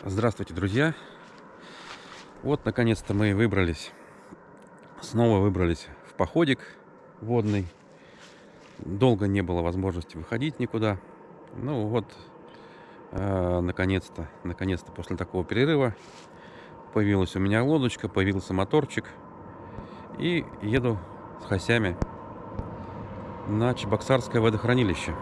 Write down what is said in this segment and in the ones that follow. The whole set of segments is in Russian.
Здравствуйте, друзья! Вот, наконец-то мы выбрались, снова выбрались в походик водный. Долго не было возможности выходить никуда. Ну вот, э, наконец-то, наконец-то после такого перерыва появилась у меня лодочка, появился моторчик. И еду с хосями на Чебоксарское водохранилище.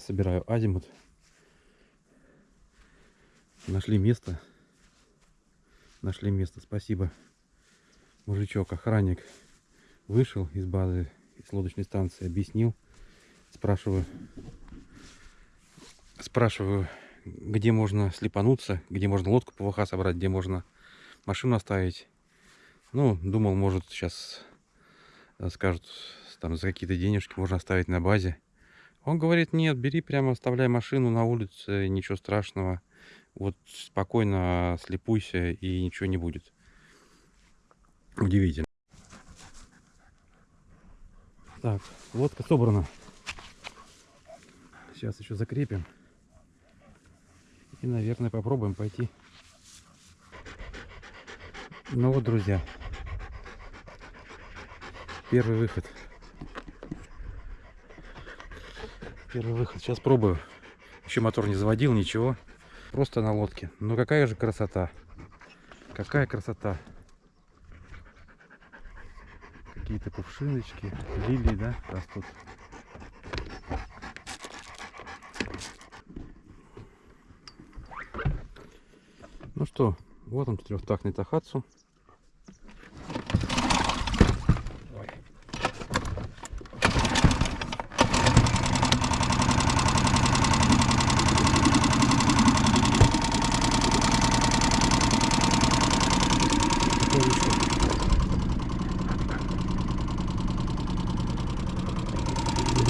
Собираю азимут. Нашли место. Нашли место. Спасибо. Мужичок, охранник, вышел из базы, из лодочной станции, объяснил. Спрашиваю, спрашиваю, где можно слепануться, где можно лодку ПВХ собрать, где можно машину оставить. Ну, думал, может, сейчас э, скажут, там за какие-то денежки можно оставить на базе. Он говорит, нет, бери прямо, оставляй машину на улице, ничего страшного. Вот спокойно слепуйся и ничего не будет. Удивительно. Так, лодка собрана. Сейчас еще закрепим. И, наверное, попробуем пойти. Ну вот, друзья. Первый выход. Первый выход. Сейчас пробую. Еще мотор не заводил, ничего. Просто на лодке. Ну какая же красота. Какая красота. Какие-то кувшиночки, лилии, да, растут. Ну что, вот он трехтактный Тахатсу.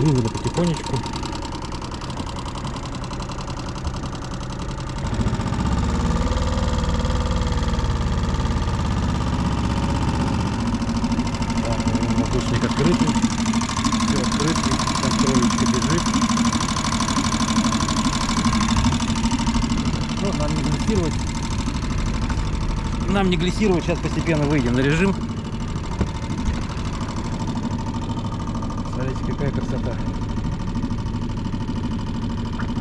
Вывода потихонечку. Воздушник открытый. Все открытый. Контролечка бежит. Ну, нам не глиссировать. Нам не глиссировать. Сейчас постепенно выйдем на режим. Смотрите, какая красота.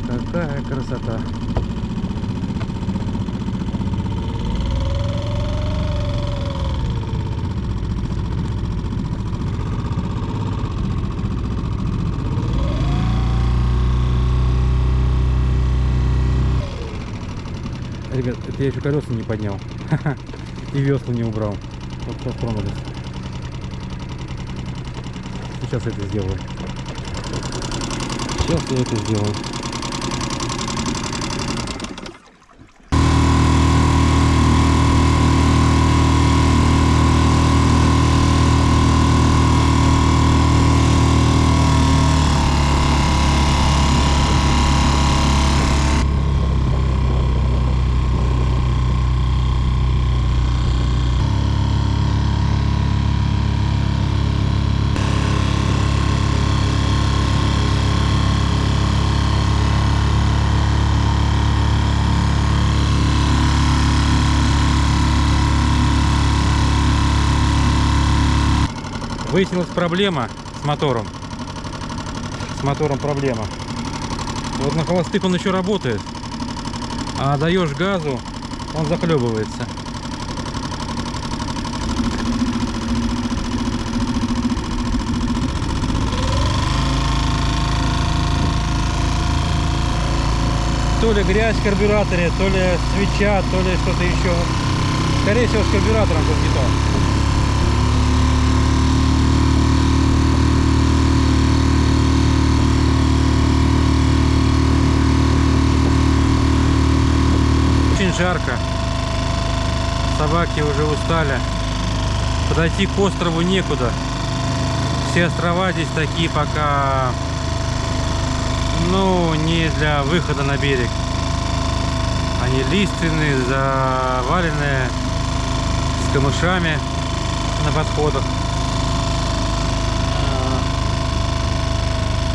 Какая красота. Ребят, это я еще колеса не поднял. И весла не убрал. Вот как тронулись. Сейчас это сделаю. Сейчас я это сделаю. Выяснилась проблема с мотором. С мотором проблема. Вот на холостых он еще работает. А даешь газу, он захлебывается. то ли грязь в карбюраторе, то ли свеча, то ли что-то еще. Скорее всего, с карбюратором тут не то. Очень жарко. Собаки уже устали. Подойти к острову некуда. Все острова здесь такие пока, ну, не для выхода на берег. Они лиственные, заваленные, с камышами на подходах. А,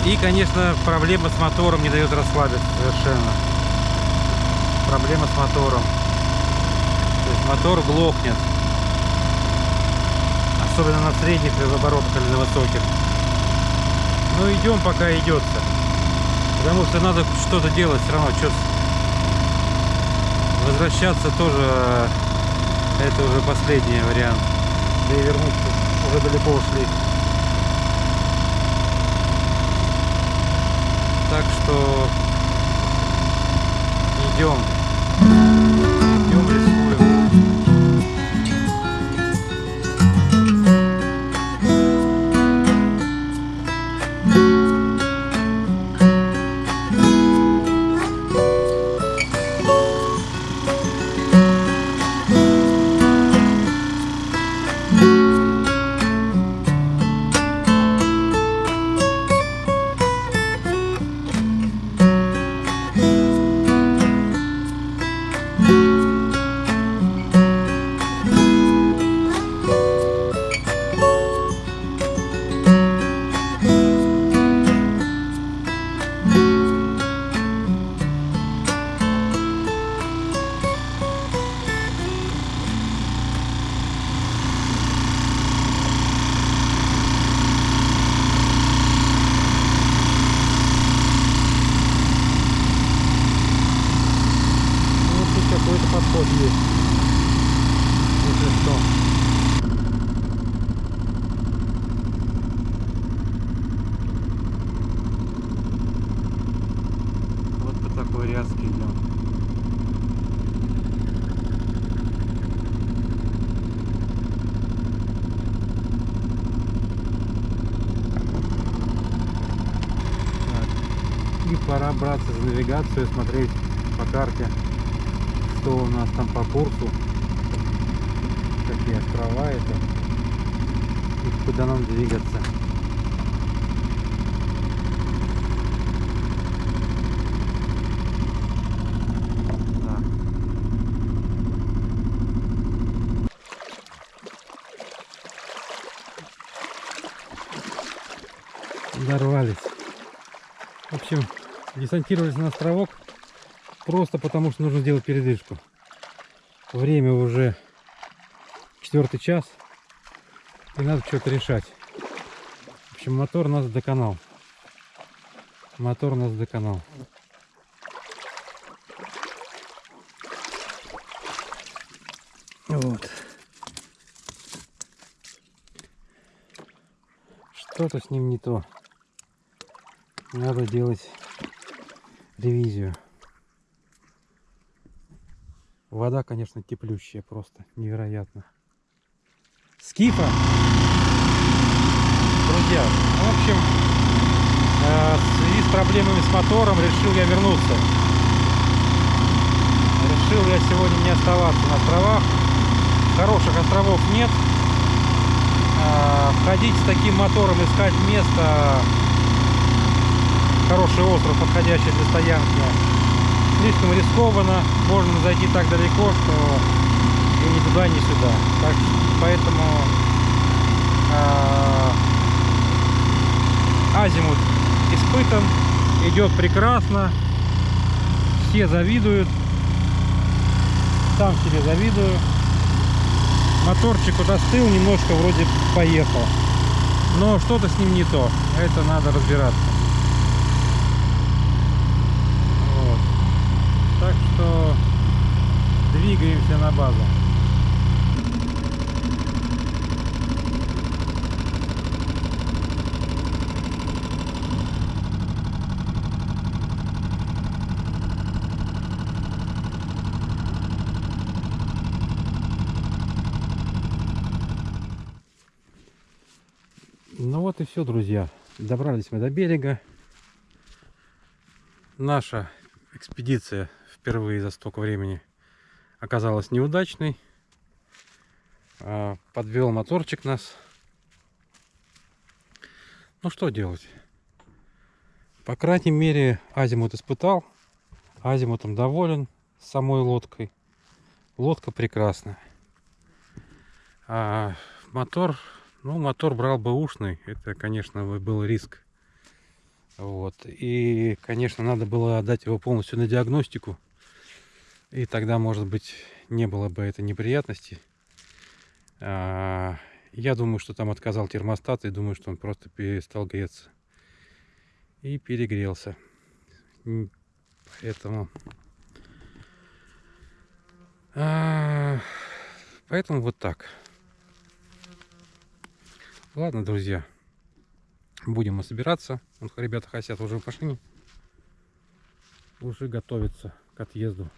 И, конечно, проблема с мотором не дает расслабиться совершенно. Проблема с мотором. То есть мотор глохнет. Особенно на средних оборотах или на высоких. Но идем пока идется. Потому что надо что-то делать все равно. Что возвращаться тоже э, это уже последний вариант. Да и вернуться уже далеко ушли. Так что идем. Идем Thank you. Такой ряске идем. И пора браться за навигацию, смотреть по карте, что у нас там по курсу, какие острова это, и куда нам двигаться. Дорвались. В общем, десантировались на островок просто потому, что нужно сделать передышку. Время уже четвертый час, и надо что-то решать. В общем, мотор нас доконал. Мотор нас доконал. Вот. Что-то с ним не то. Надо делать ревизию. Вода, конечно, теплющая просто, невероятно. Скифа! Друзья, в общем, э, в связи с проблемами с мотором решил я вернуться. Решил я сегодня не оставаться на островах. Хороших островов нет. Э, Входить с таким мотором, искать место, хороший остров, подходящий для стоянки, слишком рискованно. Можно зайти так далеко, что и ни туда, ни сюда. Так, поэтому э, азимут испытан, идет прекрасно. Все завидуют. Сам себе завидую. Моторчик вот остыл, немножко вроде поехал. Но что-то с ним не то. Это надо разбираться. Так что двигаемся на базу. Ну вот и все, друзья. Добрались мы до берега. Наша экспедиция впервые за столько времени оказалась неудачной. А, Подвел моторчик нас. Ну что делать? По крайней мере, Азимут испытал. Азимутом доволен самой лодкой. Лодка прекрасная. А мотор, ну, мотор брал бы ушный. Это, конечно, был риск. Вот. И, конечно, надо было отдать его полностью на диагностику. И тогда, может быть, не было бы этой неприятности. А, я думаю, что там отказал термостат, и думаю, что он просто перестал греться. И перегрелся. Поэтому... а, Поэтому вот так. Ладно, друзья. Будем мы собираться. Ребята хотят уже в машине. Уже готовятся к отъезду.